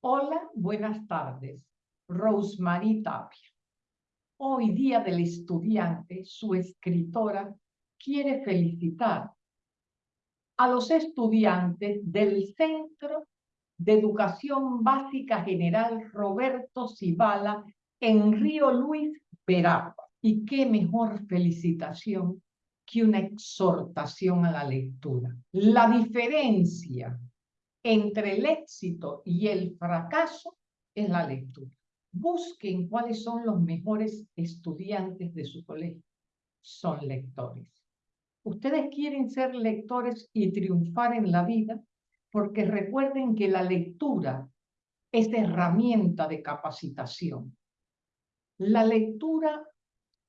Hola, buenas tardes. Rosemary Tapia. Hoy día del estudiante, su escritora quiere felicitar a los estudiantes del Centro de Educación Básica General Roberto Cibala en Río Luis, Veragua. Y qué mejor felicitación que una exhortación a la lectura. La diferencia entre el éxito y el fracaso es la lectura. Busquen cuáles son los mejores estudiantes de su colegio. Son lectores. Ustedes quieren ser lectores y triunfar en la vida porque recuerden que la lectura es herramienta de capacitación. La lectura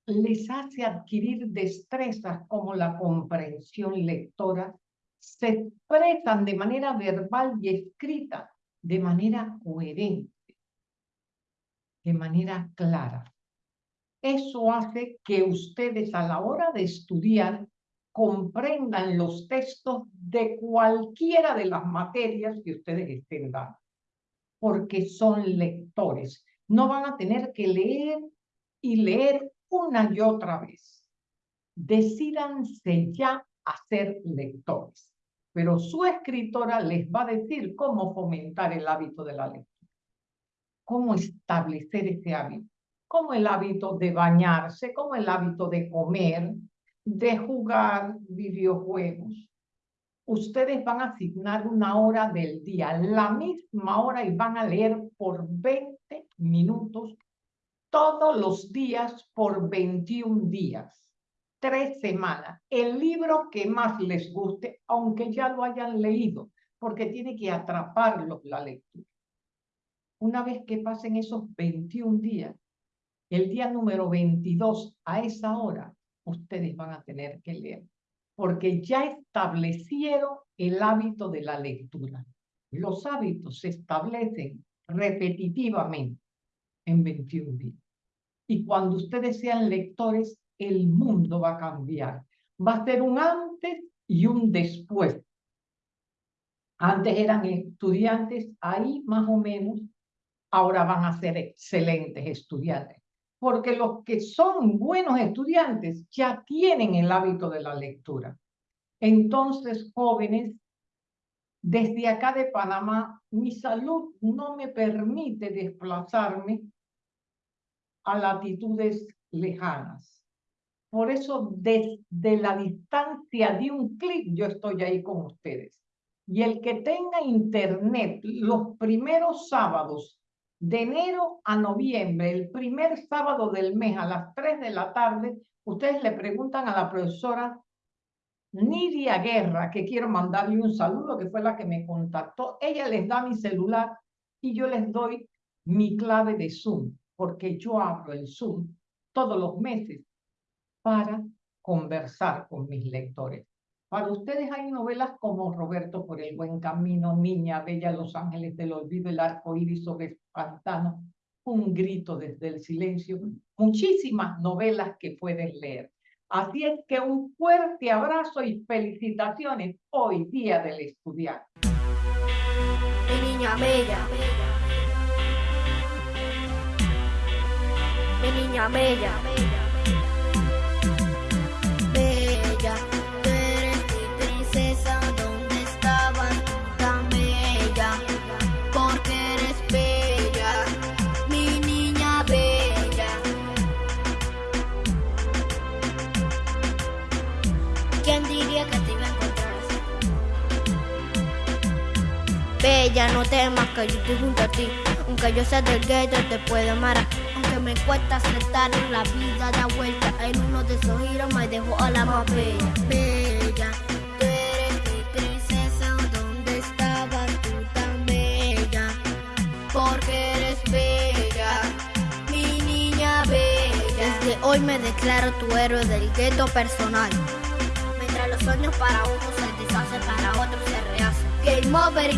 les hace adquirir destrezas como la comprensión lectora, se expresan de manera verbal y escrita de manera coherente, de manera clara. Eso hace que ustedes a la hora de estudiar comprendan los textos de cualquiera de las materias que ustedes estén dando, porque son lectores. No van a tener que leer y leer una y otra vez. Decídanse ya a ser lectores, pero su escritora les va a decir cómo fomentar el hábito de la lectura, cómo establecer ese hábito, como el hábito de bañarse, como el hábito de comer, de jugar videojuegos. Ustedes van a asignar una hora del día, la misma hora, y van a leer por 20 minutos todos los días por 21 días, tres semanas. El libro que más les guste, aunque ya lo hayan leído, porque tiene que atraparlos la lectura. Una vez que pasen esos 21 días, el día número 22, a esa hora, ustedes van a tener que leer, porque ya establecieron el hábito de la lectura. Los hábitos se establecen repetitivamente en 21 días. Y cuando ustedes sean lectores, el mundo va a cambiar. Va a ser un antes y un después. Antes eran estudiantes, ahí más o menos, ahora van a ser excelentes estudiantes. Porque los que son buenos estudiantes ya tienen el hábito de la lectura. Entonces, jóvenes, desde acá de Panamá, mi salud no me permite desplazarme a latitudes lejanas. Por eso desde la distancia de un clic yo estoy ahí con ustedes. Y el que tenga internet los primeros sábados de enero a noviembre, el primer sábado del mes a las 3 de la tarde, ustedes le preguntan a la profesora Nidia Guerra, que quiero mandarle un saludo, que fue la que me contactó. Ella les da mi celular y yo les doy mi clave de Zoom porque yo abro el Zoom todos los meses para conversar con mis lectores. Para ustedes hay novelas como Roberto por el buen camino, Niña Bella, Los Ángeles del Olvido, El arco iris sobre el pantano, Un grito desde el silencio, muchísimas novelas que pueden leer. Así es que un fuerte abrazo y felicitaciones hoy día del estudiante. Mi niña bella. Niña bella. Bella, tú eres mi princesa, ¿dónde estabas tan bella? Porque eres bella, mi niña bella. ¿Quién diría que te iba a encontrar así? Bella, no temas que yo estoy junto a ti, aunque yo sea del gueto te puedo amar me cuesta aceptar la vida da vuelta. En uno de esos giros me dejó a la más bella. Bella, tú eres mi princesa. ¿Dónde estabas tú tan bella? Porque eres bella, mi niña bella. Desde hoy me declaro tu héroe del gueto personal. Mientras los sueños para uno se deshacen, para otros se rehacen. Game over y